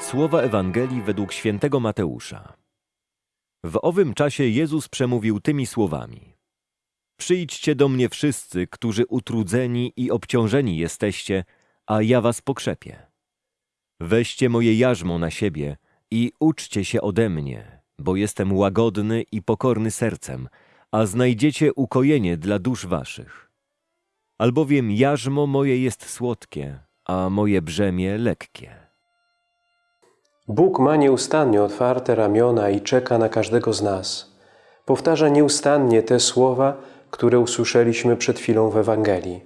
Słowa Ewangelii według świętego Mateusza. W owym czasie Jezus przemówił tymi słowami: Przyjdźcie do mnie wszyscy, którzy utrudzeni i obciążeni jesteście, a ja was pokrzepię. Weźcie moje jarzmo na siebie i uczcie się ode mnie, bo jestem łagodny i pokorny sercem, a znajdziecie ukojenie dla dusz waszych. Albowiem jarzmo moje jest słodkie, a moje brzemię lekkie. Bóg ma nieustannie otwarte ramiona i czeka na każdego z nas. Powtarza nieustannie te słowa, które usłyszeliśmy przed chwilą w Ewangelii.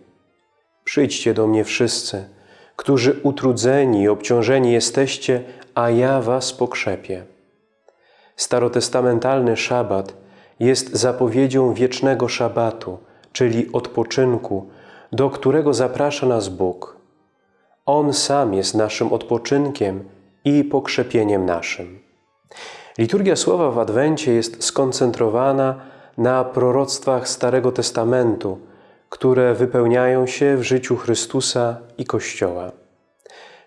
Przyjdźcie do mnie wszyscy, którzy utrudzeni i obciążeni jesteście, a ja was pokrzepię. Starotestamentalny szabat jest zapowiedzią wiecznego szabatu, czyli odpoczynku, do którego zaprasza nas Bóg. On sam jest naszym odpoczynkiem i pokrzepieniem naszym. Liturgia Słowa w Adwencie jest skoncentrowana na proroctwach Starego Testamentu, które wypełniają się w życiu Chrystusa i Kościoła.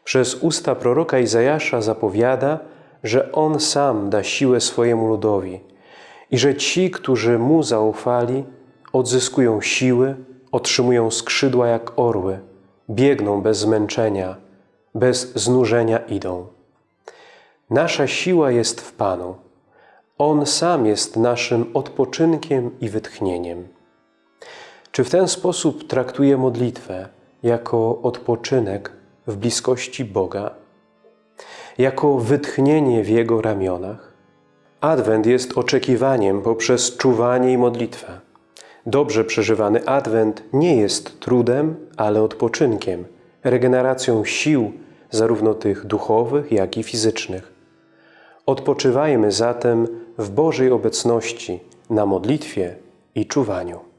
Przez usta proroka Izajasza zapowiada, że On sam da siłę swojemu ludowi i że ci, którzy Mu zaufali, odzyskują siły, otrzymują skrzydła jak orły, biegną bez zmęczenia, bez znużenia idą. Nasza siła jest w Panu. On sam jest naszym odpoczynkiem i wytchnieniem. Czy w ten sposób traktuje modlitwę jako odpoczynek w bliskości Boga? Jako wytchnienie w Jego ramionach? Adwent jest oczekiwaniem poprzez czuwanie i modlitwę. Dobrze przeżywany Adwent nie jest trudem, ale odpoczynkiem, regeneracją sił, zarówno tych duchowych, jak i fizycznych. Odpoczywajmy zatem w Bożej obecności na modlitwie i czuwaniu.